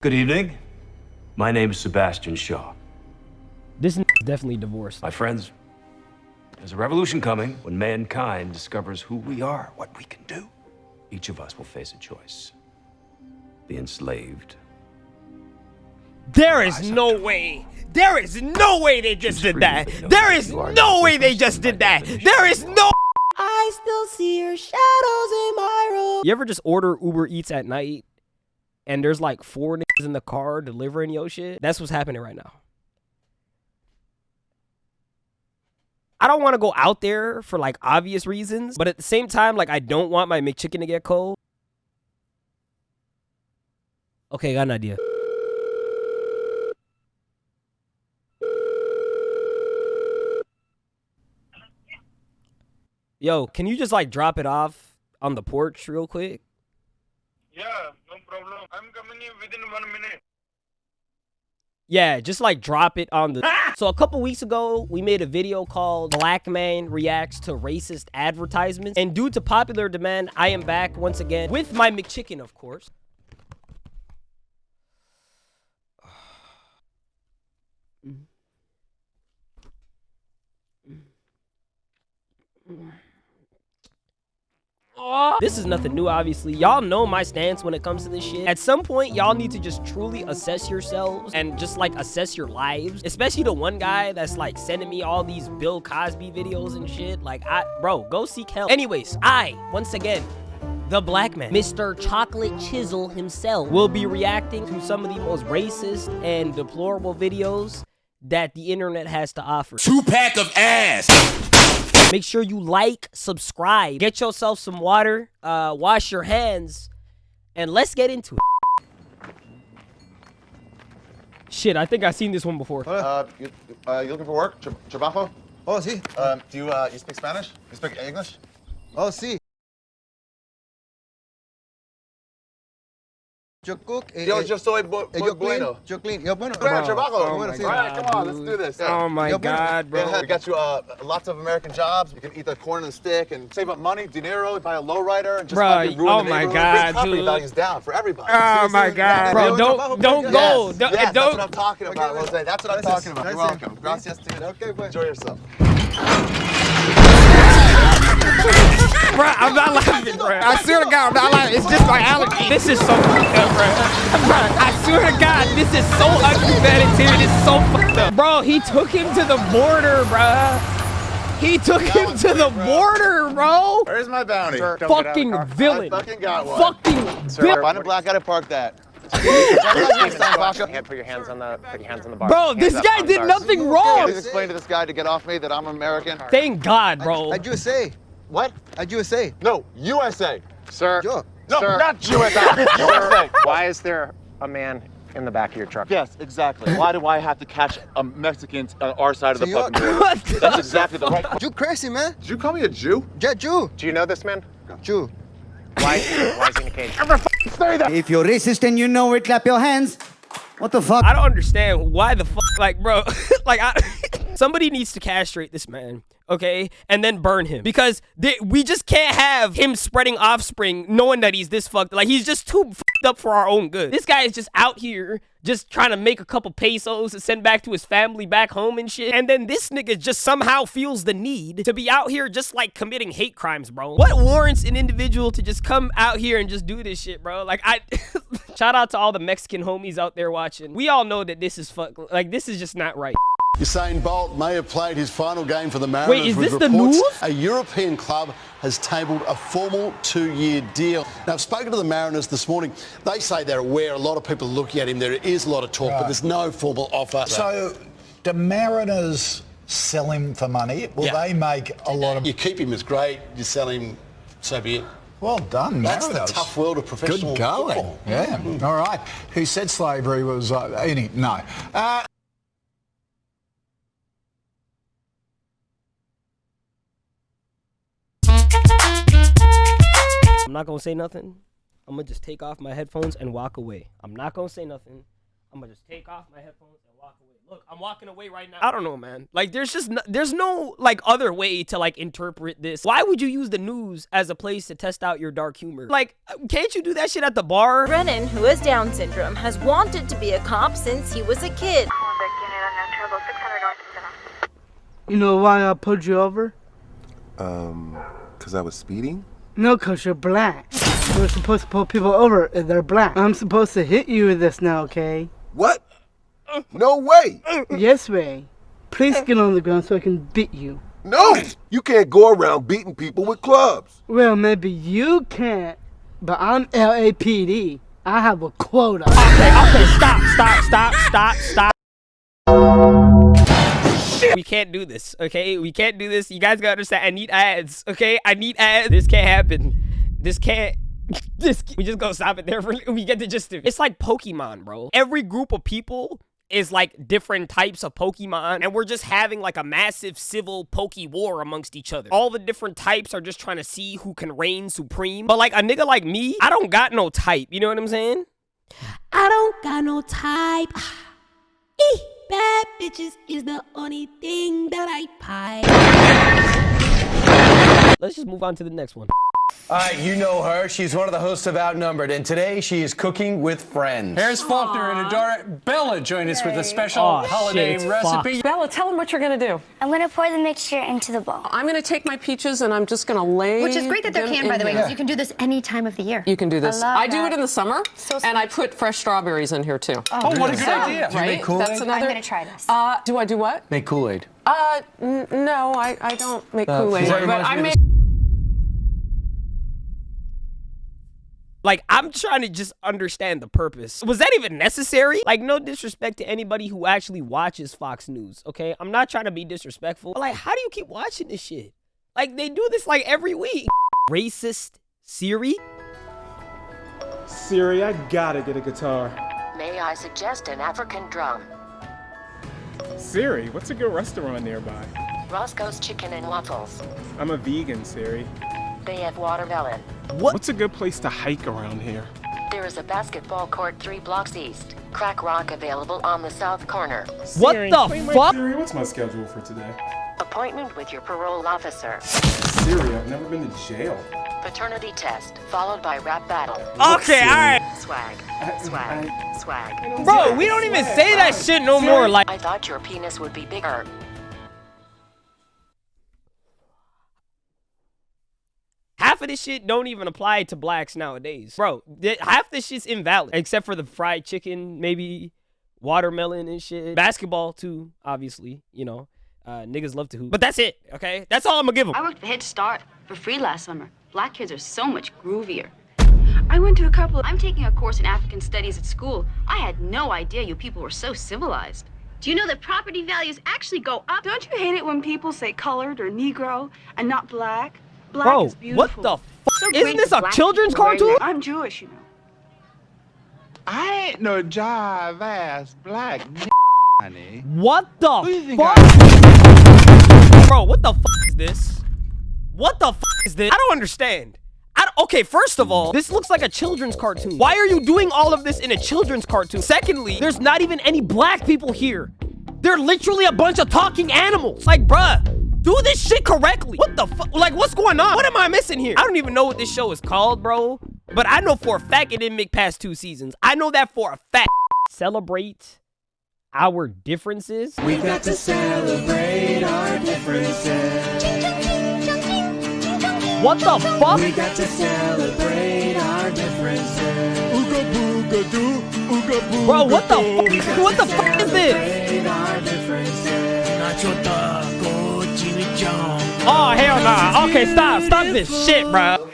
Good evening. My name is Sebastian Shaw. This is definitely divorced. My friends, there's a revolution coming when mankind discovers who we are, what we can do. Each of us will face a choice. The enslaved. There is no way. There is no way they just did that. There is no way they just did that. There is no. I still see your shadows in my room. You ever just order Uber Eats at night and there's like four niggas in the car delivering your shit? That's what's happening right now. I don't want to go out there for like obvious reasons, but at the same time, like I don't want my McChicken to get cold. Okay, got an idea. Yo, can you just like drop it off on the porch real quick? Yeah, no problem. I'm coming in within one minute. Yeah, just like drop it on the. Ah! so a couple weeks ago, we made a video called "Black Man Reacts to Racist Advertisements," and due to popular demand, I am back once again with my McChicken, of course. Mm. Mm. Mm. This is nothing new, obviously. Y'all know my stance when it comes to this shit. At some point, y'all need to just truly assess yourselves and just like assess your lives. Especially the one guy that's like sending me all these Bill Cosby videos and shit. Like, I, bro, go seek help. Anyways, I, once again, the black man, Mr. Chocolate Chisel himself, will be reacting to some of the most racist and deplorable videos that the internet has to offer. Two pack of ass. Make sure you like, subscribe, get yourself some water, uh, wash your hands, and let's get into it. Shit, I think I've seen this one before. Uh, you, uh, you looking for work? Tra trabajo? Oh, sí. Um, do you, uh, you speak Spanish? You speak English? Oh, sí. Cook. Eh, Yo, eh, yo soy bu eh, muy yo clean. bueno. Yo clean. Yo bueno. Bro, trabajo. oh bueno, sí. All right, come on, let's do this. Yeah. Oh my Yo, bueno. god, bro. We got you uh, lots of American jobs. You can eat the corn and the stick and save up money, dinero, buy a lowrider, and just Bruh, fucking ruin oh the my neighborhood. God, Bring property dude. values down for everybody. Oh See, my see, god, bro! Don't don't yes, go. Don't, yes, that's don't. what I'm talking about, Okay, Jose. That's what I'm talking about. You're welcome. Gracias, dude. Okay, pues. Enjoy yourself. Bro, I'm not laughing, bro. I swear to God, I'm not laughing. It's just my allergy. This is so fucked up, bro. Bro, I swear to God, this is so unpremeditated. It's so fucked up. Bro, he took him to the border, bro. He took him one's to the bro. border, bro. Where's my bounty? Fucking villain. I fucking got one. Fucking villain. Find a black guy to park that. Hand, put your hands on the put your hands on the bar. Bro, Hands this guy did sorry. nothing wrong. Please explain to this guy to get off me that I'm American. Thank God, bro. At USA. What? At USA. No, USA. Sir, Yo. No, Sir. not USA. USA. why is there a man in the back of your truck? Yes, exactly. Why do I have to catch a Mexican on our side of the So you- fucking border? What That's exactly the right question. You crazy, man. Did you call me a Jew? Yeah, Jew. Do you know this man? Jew. Why, why is he in a cage? If you're racist and you know it, clap your hands. What the fuck? I don't understand why the fuck, like, bro, like, I, somebody needs to castrate this man, okay, and then burn him because they, we just can't have him spreading offspring knowing that he's this fucked. Like, he's just too fucked up for our own good. This guy is just out here just trying to make a couple pesos to send back to his family back home and shit. And then this nigga just somehow feels the need to be out here just like committing hate crimes, bro. What warrants an individual to just come out here and just do this shit, bro? Like, I shout out to all the Mexican homies out there watching. We all know that this is fuck, like, this is just not right. Usain Bolt may have played his final game for the Mariners Wait, is with this the reports news? a European club has tabled a formal two-year deal. Now, I've spoken to the Mariners this morning. They say they're aware. A lot of people are looking at him. There is a lot of talk, but there's no formal offer. So, do Mariners sell him for money? Will Yeah. they make a lot of? you keep him as great. You sell him, so be it. Well done, That's Mariners. the tough world of professional Good going. football. Yeah. All right. Who said slavery was uh, any? No. Uh, I'm not gonna say nothing. I'm gonna just take off my headphones and walk away. I'm not gonna say nothing. I'm gonna just take off my headphones and walk away. Look, I'm walking away right now. I don't know, man. Like, there's just no, there's no like other way to like interpret this. Why would you use the news as a place to test out your dark humor? Like, can't you do that shit at the bar? Brennan, who has Down syndrome, has wanted to be a cop since he was a kid. You know why I pulled you over? Um, because I was speeding? No, because you're black. We're supposed to pull people over if they're black. I'm supposed to hit you with this now, okay? What? No way! Yes, Ray. Please get on the ground so I can beat you. No! You can't go around beating people with clubs. Well, maybe you can't, but I'm LAPD. I have a quota. Okay, okay, stop, stop, stop, stop, stop. We can't do this, okay? We can't do this. You guys gotta understand. I need ads, okay? I need ads. This can't happen. This can't. This. We just gonna stop it there for. We get the gist of it. It's like Pokemon, bro. Every group of people is like different types of Pokemon, and we're just having like a massive civil Poke war amongst each other. All the different types are just trying to see who can reign supreme. But like a nigga like me, I don't got no type. You know what I'm saying? I don't got no type. Bitches is the only thing that I pipe. Let's just move on to the next one. All right, you know her. She's one of the hosts of Outnumbered, and today she is cooking with friends. Harris Faulkner and Adora. Bella join us with a special Aw, holiday shit, it's recipe. Bella, tell them what you're gonna do. I'm gonna pour the mixture into the bowl. I'm gonna take my peaches and I'm just gonna lay. Which is great that they're them canned, by the way, because you can do this any time of the year. You can do this. I love do it in the summer, and I put fresh strawberries in here too. Oh, what a good So, idea. Do you Right? make Kool-Aid? That's another. I'm gonna try this. Uh, do I do what? Make Kool-Aid. Uh, n- no, I, I don't make Uh, Kool-Aid, but I make. Like, I'm trying to just understand the purpose. Was that even necessary? Like, no disrespect to anybody who actually watches Fox News, okay? I'm not trying to be disrespectful. But, like, how do you keep watching this shit? Like, they do this, like, every week. Racist Siri? Siri, I gotta get a guitar. May I suggest an African drum? Siri, what's a good restaurant nearby? Roscoe's Chicken and Waffles. I'm a vegan, Siri. They have watermelon. What? What's a good place to hike around here? There is a basketball court three blocks east. Crack rock available on the south corner. What Siri, the play fuck? Siri, what's my schedule for today? Appointment with your parole officer. Siri, I've never been to jail. Paternity test, followed by rap battle. Okay, alright. Swag, swag, swag. Bro, we don't even say that shit no more. Like, I thought your penis would be bigger. Half of this shit don't even apply to blacks nowadays. Bro, half this shit's invalid. Except for the fried chicken, maybe watermelon and shit. Basketball, too, obviously, you know. Uh, niggas love to hoop. But that's it, okay? That's all I'm gonna give them. I worked for Head Start for free last summer. Black kids are so much groovier. I went to a couple. I'm taking a course in African studies at school. I had no idea you people were so civilized. Do you know that property values actually go up? Don't you hate it when people say colored or Negro and not black? Black Bro, is beautiful. what the fuck? So Isn't this a children's cartoon? that. I'm Jewish, you know. I ain't no jive ass black honey. What the Who you fuck? Bro, what the fuck is this? What the fuck is this? I don't understand. I don't- okay, first of all, this looks like a children's cartoon. Why are you doing all of this in a children's cartoon? Secondly, there's not even any black people here. They're literally a bunch of talking animals. Like, bruh, do this shit correctly. What the fuck? Like, what's going on? What am I missing here? I don't even know what this show is called, bro. But I know for a fact it didn't make past two seasons. I know that for a fact. Celebrate our differences. We got to celebrate our differences. What the fuck? We got to celebrate our differences. Ooga booga doo, ooga booga Bro, what the fuck? What the fuck is this? our differences. Nacho taco, chimichurri. Oh hell nah. Okay, stop. Stop this shit, bro.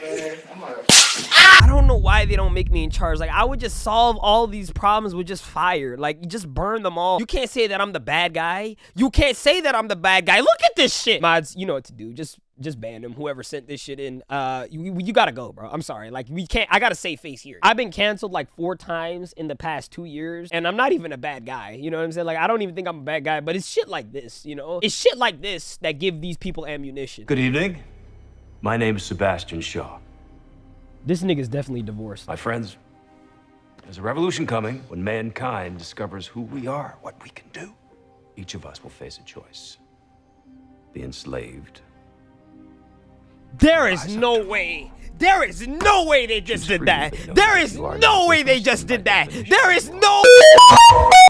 I don't know why they don't make me in charge. Like I would just solve all these problems with just fire. Like just burn them all. You can't say that I'm the bad guy. You can't say that I'm the bad guy. Look at this shit. Mods, you know what to do. Just just ban him. Whoever sent this shit in. Uh you, you gotta go, bro. I'm sorry. Like we can't I gotta save face here. I've been canceled like four times in the past two years, and I'm not even a bad guy. You know what I'm saying? Like I don't even think I'm a bad guy, but it's shit like this, you know? It's shit like this that give these people ammunition. Good evening. My name is Sebastian Shaw. This nigga's definitely divorced. My friends, There's a revolution coming when mankind discovers who we are, what we can do. Each of us will face a choice. The enslaved. There is no way. There is no way they just did that. There is no way they just did that. There is no.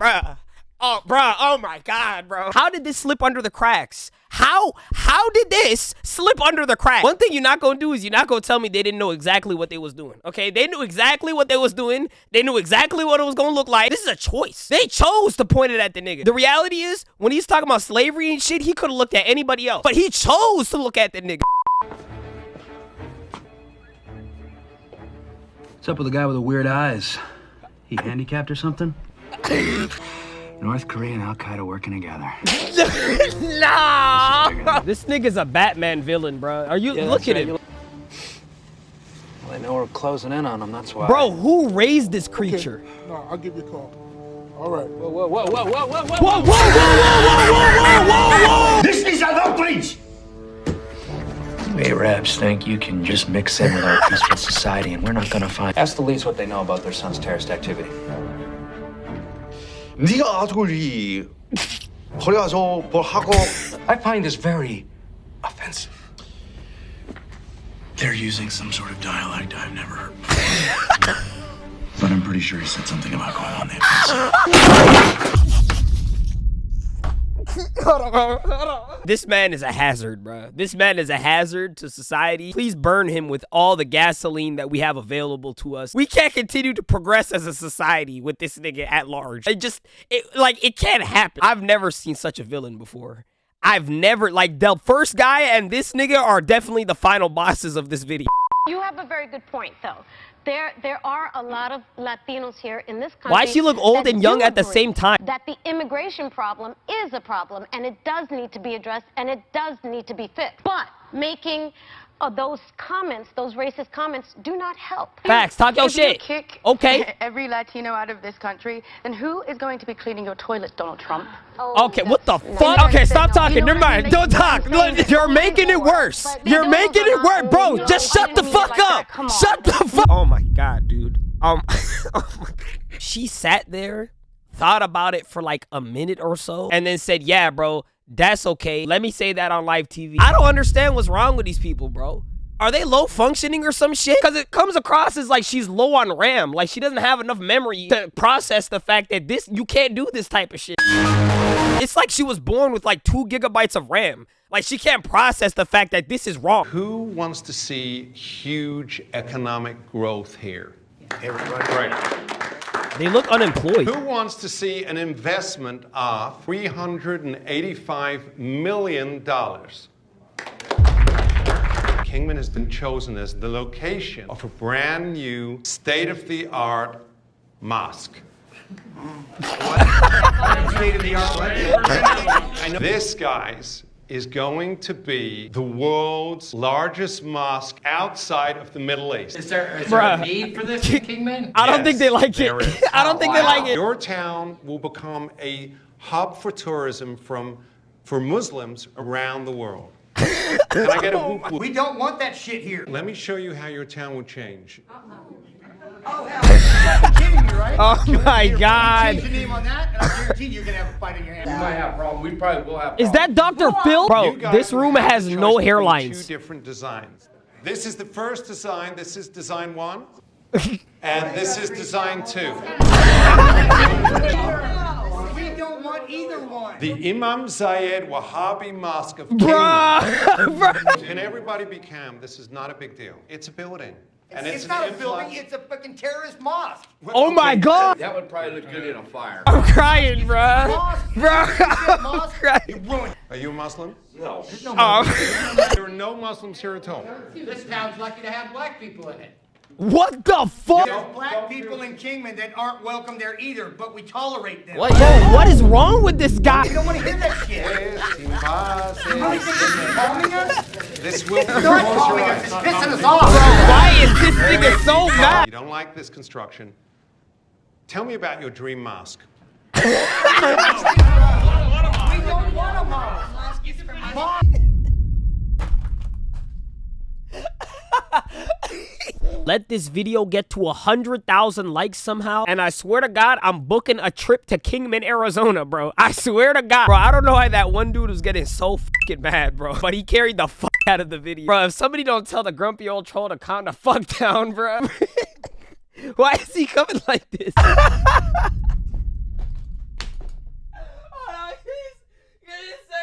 Bruh. Oh, bruh. Oh my God, bro. How did this slip under the cracks? How? How did this slip under the cracks? One thing you're not gonna do is you're not gonna tell me they didn't know exactly what they was doing. Okay, they knew exactly what they was doing. They knew exactly what it was gonna look like. This is a choice. They chose to point it at the nigga. The reality is, when he's talking about slavery and shit, he could have looked at anybody else, but he chose to look at the nigga. What's up with the guy with the weird eyes? He handicapped or something? North Korea and Al Qaeda working together. nah. This nigga's a Batman villain, bro. Are you Yeah, look at right. him, Well, I know we're closing in on him, that's why. bro? Who raised this creature? No, I'll give you a call. All right. Whoa, whoa, whoa, whoa, whoa, whoa, whoa, Whoa, whoa, whoa, whoa, whoa, whoa, whoa, whoa! This is an outrage! Arabs think you can just mix in with our peaceful society and we're not gonna find. Ask the leads what they know about their son's terrorist activity. 네가 아들이 거기 가서 뭘 하고 I find this very offensive. They're using some sort of dialect I've never heard before. but I'm pretty sure he said something about going on the This man is a hazard, bro. This man is a hazard to society. Please burn him with all the gasoline that we have available to us. We can't continue to progress as a society with this nigga at large. It just, it, like, it can't happen. I've never seen such a villain before. I've never, like, the first guy and this nigga are definitely the final bosses of this video. You have a very good point, though. There, there are a lot of Latinos here in this country. Why does she look old and young at the same time? That the immigration problem is a problem, and it does need to be addressed, and it does need to be fixed. But making uh, those comments, those racist comments, do not help. Facts. Talk your If you shit. kick Okay. every Latino out of this country, then who is going to be cleaning your toilet, Donald Trump? Okay, what the fuck? Okay, stop talking. Never mind. Don't talk. Look, You're making it worse. You're making it worse, bro. Just shut the fuck up. Shut the fuck. Oh my god, dude. Um, oh my God. she sat there, thought about it for like a minute or so, and then said, "Yeah, bro, that's okay. Let me say that on live TV." I don't understand what's wrong with these people, bro. Are they low functioning or some shit? Because it comes across as like she's low on RAM. Like she doesn't have enough memory to process the fact that this, you can't do this type of shit. It's like she was born with like two gigabytes of RAM. Like she can't process the fact that this is wrong. Who wants to see huge economic growth here? Everybody. Right. They look unemployed. Who wants to see an investment of $385 million? Kingman has been chosen as the location of a brand new state of the art mosque. State of the art. This, guys, is going to be the world's largest mosque outside of the Middle East. Is there, is there a need for this in Kingman? I don't think they like it. I don't think they like it. Your town will become a hub for tourism from for Muslims around the world. Can I get a oh whoop whoop? We don't want that shit here. Let me show you how your town will change. Oh, Oh, hell. Kidding me, right? Oh my god. Change your name on that, and I guarantee you're gonna have a fight in your hands. We might have a problem. We probably will have Is that Dr. Phil? Bro, this room has no hairlines. Two different designs. This is the first design. This is design one, and this is design two. We don't want either one. The Imam Zayed Wahhabi Mosque of Bruh, Can everybody be calm? This is not a big deal. It's a building. And It's, it's, not an a building, it's a fucking terrorist mosque. Oh my god. That would probably look good in a fire. I'm crying, bruh. Mosque. Bruh. Mosque. crying. Are you a Muslim? No. Oh. there are no Muslims here at all. This town's lucky to have black people in it. What the fuck? There's black people in Kingman that aren't welcome there either, but we tolerate them. Bro, what is wrong with this guy? We don't want to hear that shit. You really think this is calming us? This will It's not calming us, it's pissing us off. Why is this nigga so mad? You don't like this construction? Tell me about your dream mask. We don't want a mosque. Mosque. Let this video get to a 100,000 likes somehow, and I swear to God, I'm booking a trip to Kingman, Arizona, bro. I swear to God. Bro, I don't know why that one dude was getting so fucking mad, bro, but he carried the fuck out of the video. Bro, if somebody don't tell the grumpy old troll to calm the fuck down, bro. why is he coming like this?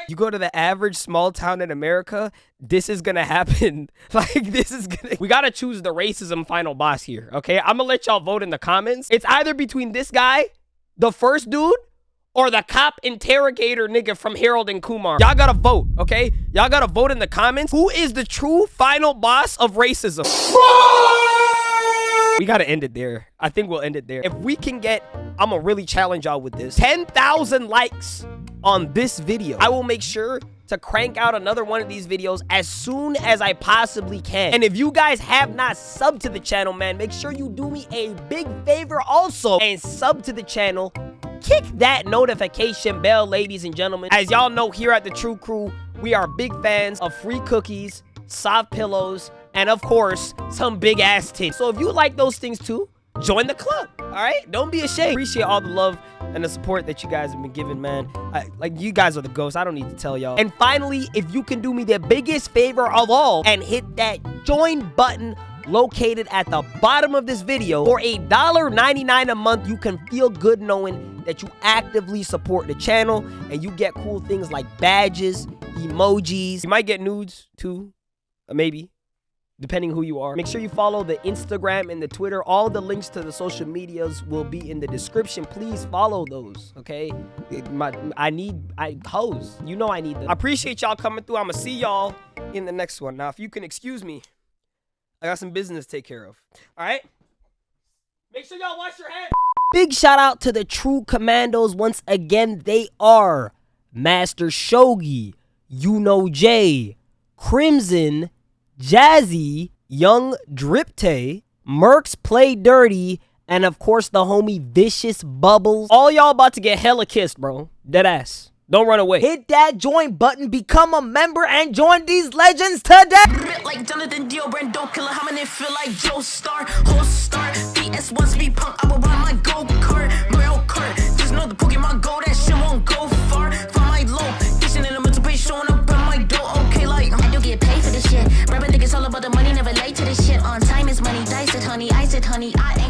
You go to the average small town in America, this is gonna happen. Like, this is gonna. We gotta choose the racism final boss here, okay? I'm gonna let y'all vote in the comments. It's either between this guy, the first dude, or the cop interrogator nigga from Harold and Kumar. Y'all gotta vote, okay? Y'all gotta vote in the comments. Who is the true final boss of racism? We gotta end it there. I think we'll end it there. If we can get, I'm gonna really challenge y'all with this. 10,000 likes on this video. I will make sure to crank out another one of these videos as soon as I possibly can. And if you guys have not subbed to the channel, man, make sure you do me a big favor also and sub to the channel. Kick that notification bell, ladies and gentlemen. As y'all know here at the True Crew, we are big fans of free cookies, soft pillows, and of course, some big ass titties. So if you like those things too, join the club. All right, don't be ashamed. Appreciate all the love and the support that you guys have been giving, man. I, like you guys are the ghosts. I don't need to tell y'all. And finally, if you can do me the biggest favor of all and hit that join button located at the bottom of this video for a dollar 99 a month you can feel good knowing that you actively support the channel and you get cool things like badges emojis you might get nudes too maybe depending who you are. Make sure you follow the Instagram and the Twitter. All the links to the social medias will be in the description. Please follow those, okay? My, I need, I hoes. You know I need them. I appreciate y'all coming through. I'm gonna see y'all in the next one. Now, if you can excuse me, I got some business to take care of. All right? Make sure y'all wash your hands. Big shout out to the True Commandos once again. They are Master Shogi, You Know Jay, Crimson, Jazzy, Young Dripte, Mercs Play Dirty, and of course the homie Vicious Bubbles. All y'all about to get hella kissed, bro. Dead ass. Don't run away. Hit that join button, become a member, and join these legends today. Like Jonathan don't kill feel like Joe Star, star. Wants punk, I will my go kart, Mario Kart. Just know the Pokemon Go, that shit won't go. Rapper think it's all about the money, never late to this shit. On time is money, dice it, honey, ice it, honey. I